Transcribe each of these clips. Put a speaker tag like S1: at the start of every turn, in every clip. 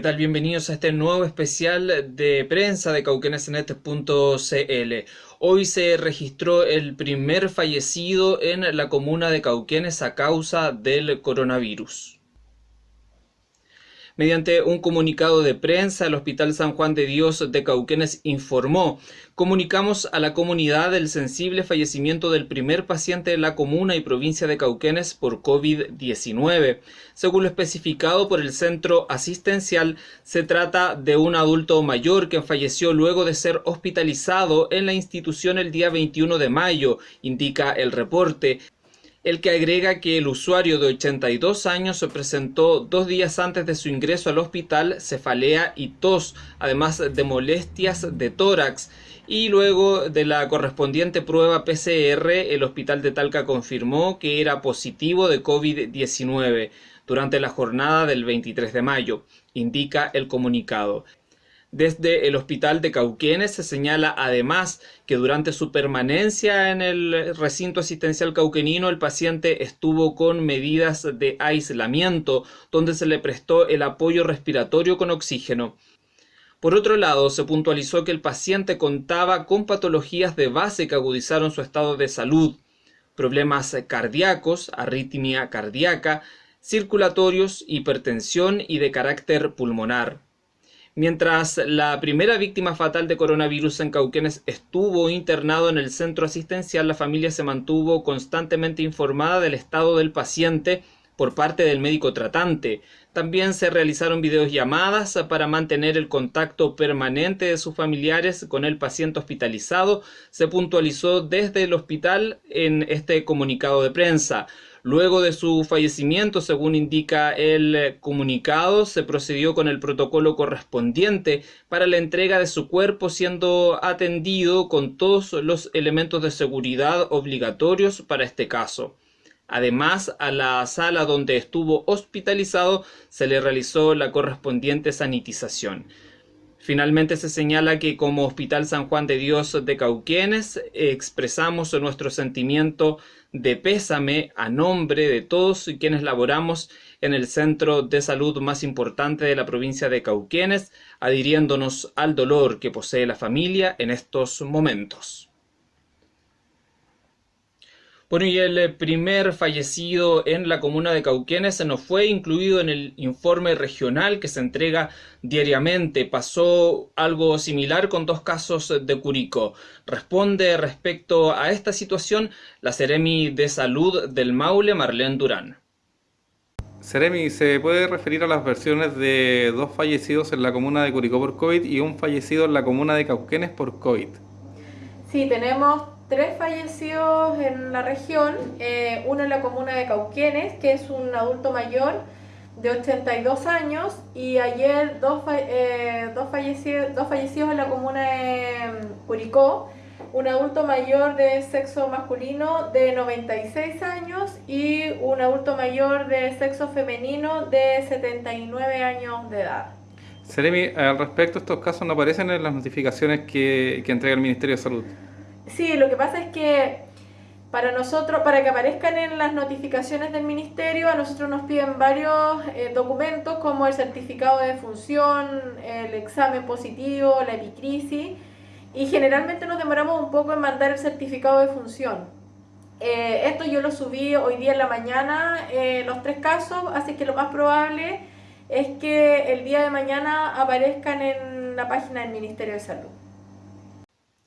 S1: tal? Bienvenidos a este nuevo especial de prensa de cauquenesnet.cl. Hoy se registró el primer fallecido en la comuna de Cauquenes a causa del coronavirus. Mediante un comunicado de prensa, el Hospital San Juan de Dios de Cauquenes informó Comunicamos a la comunidad el sensible fallecimiento del primer paciente de la comuna y provincia de Cauquenes por COVID-19. Según lo especificado por el centro asistencial, se trata de un adulto mayor que falleció luego de ser hospitalizado en la institución el día 21 de mayo, indica el reporte el que agrega que el usuario de 82 años se presentó dos días antes de su ingreso al hospital cefalea y tos, además de molestias de tórax. Y luego de la correspondiente prueba PCR, el hospital de Talca confirmó que era positivo de COVID-19 durante la jornada del 23 de mayo, indica el comunicado. Desde el hospital de Cauquenes se señala además que durante su permanencia en el recinto asistencial cauquenino el paciente estuvo con medidas de aislamiento donde se le prestó el apoyo respiratorio con oxígeno. Por otro lado, se puntualizó que el paciente contaba con patologías de base que agudizaron su estado de salud, problemas cardíacos, arritmia cardíaca, circulatorios, hipertensión y de carácter pulmonar. Mientras la primera víctima fatal de coronavirus en Cauquenes estuvo internado en el centro asistencial, la familia se mantuvo constantemente informada del estado del paciente por parte del médico tratante. También se realizaron videollamadas para mantener el contacto permanente de sus familiares con el paciente hospitalizado. Se puntualizó desde el hospital en este comunicado de prensa. Luego de su fallecimiento, según indica el comunicado, se procedió con el protocolo correspondiente para la entrega de su cuerpo siendo atendido con todos los elementos de seguridad obligatorios para este caso. Además, a la sala donde estuvo hospitalizado se le realizó la correspondiente sanitización. Finalmente se señala que como Hospital San Juan de Dios de Cauquienes expresamos nuestro sentimiento de pésame a nombre de todos quienes laboramos en el centro de salud más importante de la provincia de Cauquienes, adhiriéndonos al dolor que posee la familia en estos momentos. Bueno, y el primer fallecido en la comuna de Cauquenes se nos fue incluido en el informe regional que se entrega diariamente. Pasó algo similar con dos casos de Curicó. Responde respecto a esta situación la Seremi de Salud del Maule, Marlene Durán.
S2: Seremi, ¿se puede referir a las versiones de dos fallecidos en la comuna de Curicó por COVID y un fallecido en la comuna de Cauquenes por COVID?
S3: Sí, tenemos tres fallecidos en la región, eh, uno en la comuna de Cauquenes, que es un adulto mayor de 82 años, y ayer dos, eh, dos, fallecidos, dos fallecidos en la comuna de mm, Curicó, un adulto mayor de sexo masculino de 96 años y un adulto mayor de sexo femenino de 79 años de edad.
S2: Seremi, al respecto, estos casos no aparecen en las notificaciones que, que entrega el Ministerio de Salud.
S3: Sí, lo que pasa es que para nosotros, para que aparezcan en las notificaciones del ministerio, a nosotros nos piden varios eh, documentos como el certificado de función, el examen positivo, la epicrisis, y generalmente nos demoramos un poco en mandar el certificado de función. Eh, esto yo lo subí hoy día en la mañana, eh, los tres casos, así que lo más probable es que el día de mañana aparezcan en la página del Ministerio de Salud.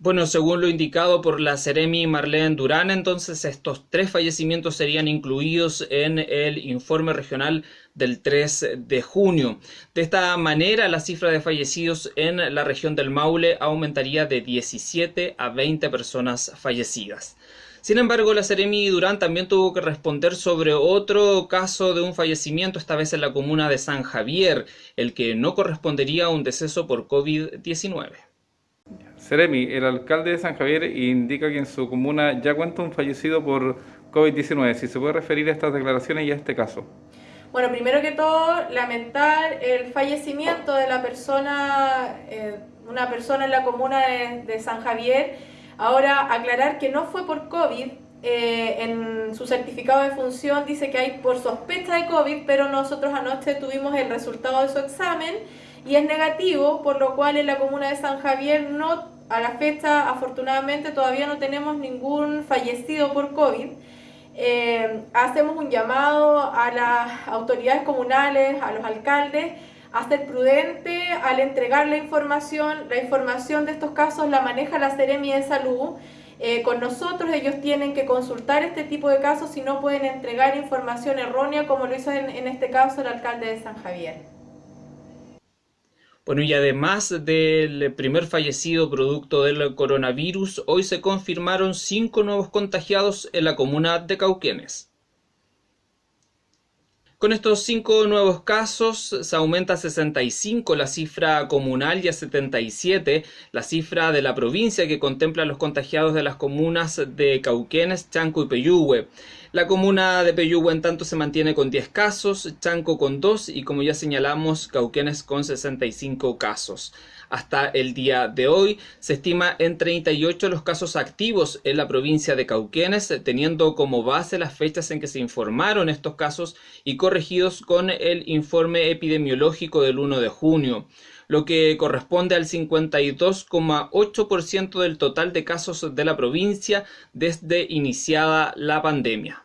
S1: Bueno, según lo indicado por la Ceremi Marlene Durán, entonces estos tres fallecimientos serían incluidos en el informe regional del 3 de junio. De esta manera, la cifra de fallecidos en la región del Maule aumentaría de 17 a 20 personas fallecidas. Sin embargo, la Ceremi Durán también tuvo que responder sobre otro caso de un fallecimiento, esta vez en la comuna de San Javier, el que no correspondería a un deceso por COVID-19.
S2: Seremi, el alcalde de San Javier indica que en su comuna ya cuenta un fallecido por COVID-19. Si se puede referir a estas declaraciones y a este caso.
S3: Bueno, primero que todo, lamentar el fallecimiento de la persona, eh, una persona en la comuna de, San Javier. Ahora, aclarar que no fue por COVID, eh, en su certificado de función dice que hay por sospecha de COVID, pero nosotros anoche tuvimos el resultado de su examen y es negativo, por lo cual en la comuna de San Javier no, a la fecha afortunadamente todavía no tenemos ningún fallecido por COVID. Eh, hacemos un llamado a las autoridades comunales, a los alcaldes, a ser prudente al entregar la información. La información de estos casos la maneja la Seremi de Salud eh, con nosotros ellos tienen que consultar este tipo de casos si no pueden entregar información errónea como lo hizo en, en este caso el alcalde de San Javier.
S1: Bueno, y además del primer fallecido producto del coronavirus, hoy se confirmaron cinco nuevos contagiados en la comuna de Cauquenes. Con estos cinco nuevos casos se aumenta a 65 la cifra comunal y a 77 la cifra de la provincia que contempla los contagiados de las comunas de Cauquenes, Chanco y Peyúgue. La comuna de Peyúgue en tanto se mantiene con 10 casos, Chanco con 2 y como ya señalamos Cauquenes con 65 casos. Hasta el día de hoy se estima en 38 los casos activos en la provincia de Cauquenes, teniendo como base las fechas en que se informaron estos casos y corregidos con el informe epidemiológico del 1 de junio lo que corresponde al 52,8% del total de casos de la provincia desde iniciada la pandemia.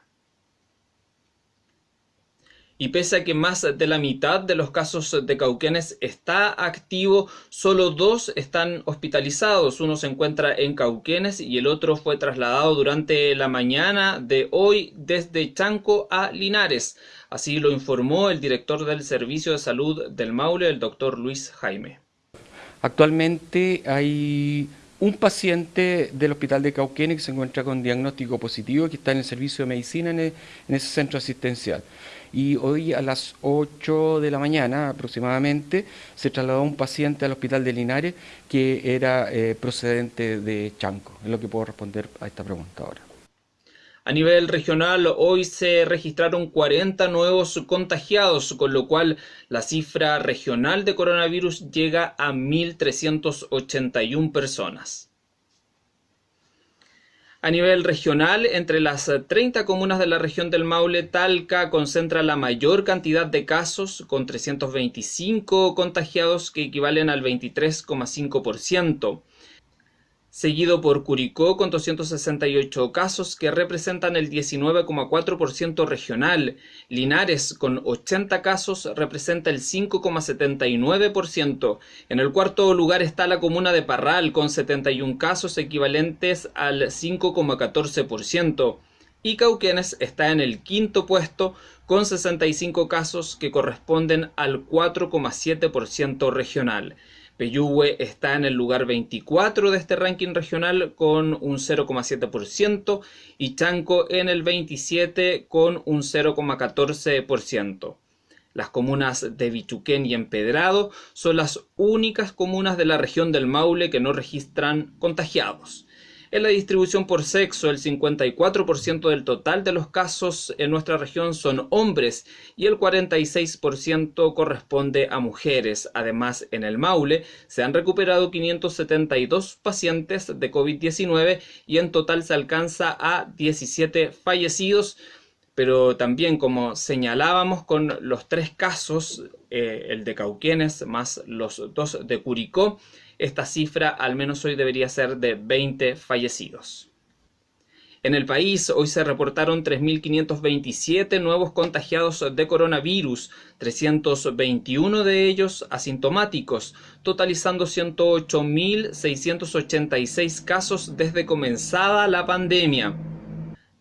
S1: Y pese a que más de la mitad de los casos de Cauquenes está activo, solo dos están hospitalizados. Uno se encuentra en Cauquenes y el otro fue trasladado durante la mañana de hoy desde Chanco a Linares. Así lo informó el director del Servicio de Salud del Maule, el doctor Luis Jaime.
S4: Actualmente hay un paciente del hospital de Cauquenes que se encuentra con diagnóstico positivo que está en el servicio de medicina en, en ese centro asistencial y hoy a las 8 de la mañana aproximadamente se trasladó un paciente al hospital de Linares que era eh, procedente de Chanco. Es lo que puedo responder a esta pregunta ahora.
S1: A nivel regional, hoy se registraron 40 nuevos contagiados, con lo cual la cifra regional de coronavirus llega a 1.381 personas. A nivel regional, entre las 30 comunas de la región del Maule, Talca concentra la mayor cantidad de casos, con 325 contagiados que equivalen al 23,5% seguido por Curicó con 268 casos que representan el 19,4% regional. Linares con 80 casos representa el 5,79%. En el cuarto lugar está la comuna de Parral con 71 casos equivalentes al 5,14%. Y Cauquenes está en el quinto puesto con 65 casos que corresponden al 4,7% regional. Peyúgue está en el lugar 24 de este ranking regional con un 0,7% y Chanco en el 27 con un 0,14%. Las comunas de Bichuquén y Empedrado son las únicas comunas de la región del Maule que no registran contagiados. En la distribución por sexo, el 54% del total de los casos en nuestra región son hombres y el 46% corresponde a mujeres. Además, en el Maule se han recuperado 572 pacientes de COVID-19 y en total se alcanza a 17 fallecidos pero también como señalábamos con los tres casos, eh, el de Cauquenes más los dos de Curicó, esta cifra al menos hoy debería ser de 20 fallecidos. En el país hoy se reportaron 3.527 nuevos contagiados de coronavirus, 321 de ellos asintomáticos, totalizando 108.686 casos desde comenzada la pandemia.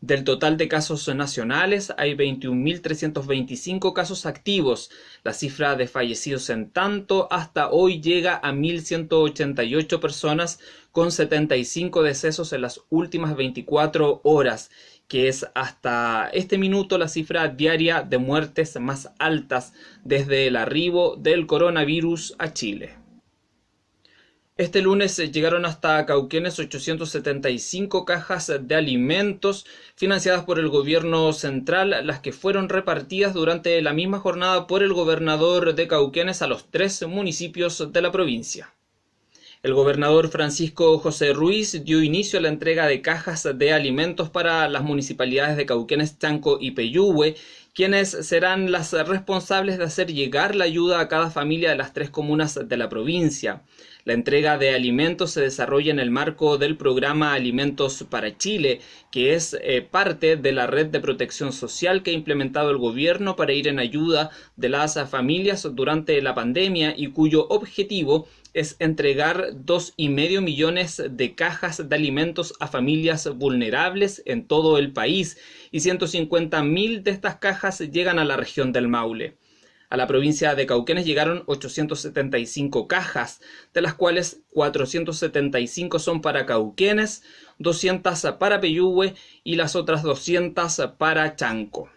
S1: Del total de casos nacionales hay 21.325 casos activos. La cifra de fallecidos en tanto hasta hoy llega a 1.188 personas con 75 decesos en las últimas 24 horas, que es hasta este minuto la cifra diaria de muertes más altas desde el arribo del coronavirus a Chile. Este lunes llegaron hasta Cauquenes 875 cajas de alimentos financiadas por el gobierno central, las que fueron repartidas durante la misma jornada por el gobernador de Cauquenes a los tres municipios de la provincia. El gobernador Francisco José Ruiz dio inicio a la entrega de cajas de alimentos para las municipalidades de Cauquenes, Chanco y Peyúgue, quienes serán las responsables de hacer llegar la ayuda a cada familia de las tres comunas de la provincia. La entrega de alimentos se desarrolla en el marco del programa Alimentos para Chile, que es eh, parte de la red de protección social que ha implementado el gobierno para ir en ayuda de las familias durante la pandemia y cuyo objetivo es entregar dos y medio millones de cajas de alimentos a familias vulnerables en todo el país y 150 mil de estas cajas llegan a la región del Maule. A la provincia de Cauquenes llegaron 875 cajas, de las cuales 475 son para Cauquenes, 200 para Peyúgue y las otras 200 para Chanco.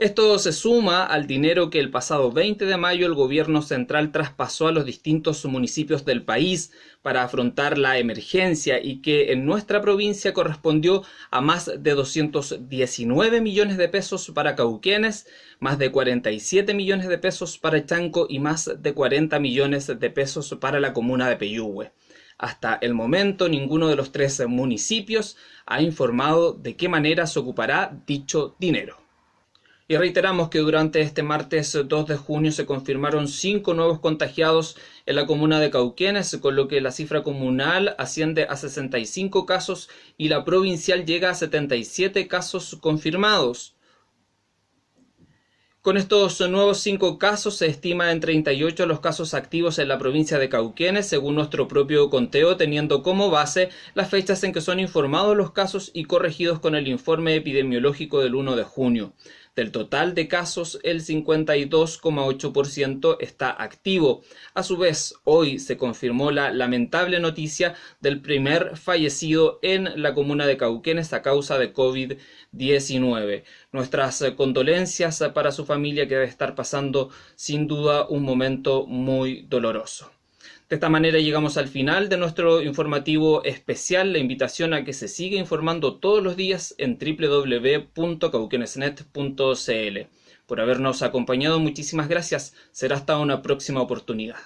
S1: Esto se suma al dinero que el pasado 20 de mayo el gobierno central traspasó a los distintos municipios del país para afrontar la emergencia y que en nuestra provincia correspondió a más de 219 millones de pesos para Cauquenes, más de 47 millones de pesos para Chanco y más de 40 millones de pesos para la comuna de Peyúgue. Hasta el momento ninguno de los tres municipios ha informado de qué manera se ocupará dicho dinero. Y reiteramos que durante este martes 2 de junio se confirmaron cinco nuevos contagiados en la comuna de Cauquenes, con lo que la cifra comunal asciende a 65 casos y la provincial llega a 77 casos confirmados. Con estos nuevos cinco casos se estima en 38 los casos activos en la provincia de Cauquenes, según nuestro propio conteo, teniendo como base las fechas en que son informados los casos y corregidos con el informe epidemiológico del 1 de junio. Del total de casos, el 52,8% está activo. A su vez, hoy se confirmó la lamentable noticia del primer fallecido en la comuna de Cauquenes a causa de COVID-19. Nuestras condolencias para su familia que debe estar pasando sin duda un momento muy doloroso. De esta manera llegamos al final de nuestro informativo especial. La invitación a que se siga informando todos los días en www.cauquenesnet.cl. Por habernos acompañado, muchísimas gracias. Será hasta una próxima oportunidad.